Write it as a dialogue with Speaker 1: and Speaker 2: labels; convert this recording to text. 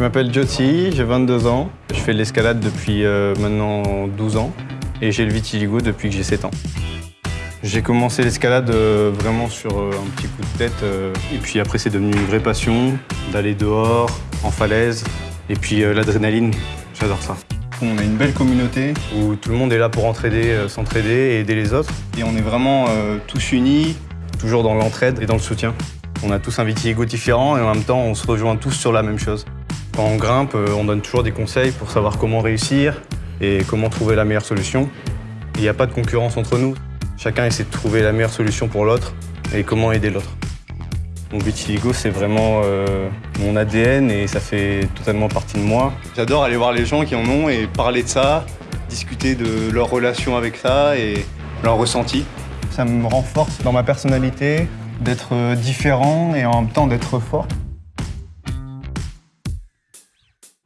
Speaker 1: Je m'appelle Jyoti, j'ai 22 ans. Je fais de l'escalade depuis euh, maintenant 12 ans et j'ai le vitiligo depuis que j'ai 7 ans. J'ai commencé l'escalade euh, vraiment sur euh, un petit coup de tête et puis après c'est devenu une vraie passion d'aller dehors, en falaise et puis l'adrénaline, j'adore ça. On a une belle communauté où tout le monde est là pour entraider, s'entraider et aider les autres. Et on est vraiment tous unis, toujours dans l'entraide et dans le soutien. On a tous un vitiligo différent et en même temps on se rejoint tous sur la même chose. Quand on grimpe, euh, on donne toujours des conseils pour savoir comment réussir et comment trouver la meilleure solution. Il n'y a pas de concurrence entre nous. Chacun essaie de trouver la meilleure solution pour l'autre et comment aider l'autre. Mon vitiligo, c'est vraiment euh, mon ADN et ça fait totalement partie de moi. J'adore aller voir les gens qui en ont et parler de ça, discuter de leur relation avec ça et leur ressenti. Ça me renforce dans ma personnalité d'être différent et en même temps d'être fort.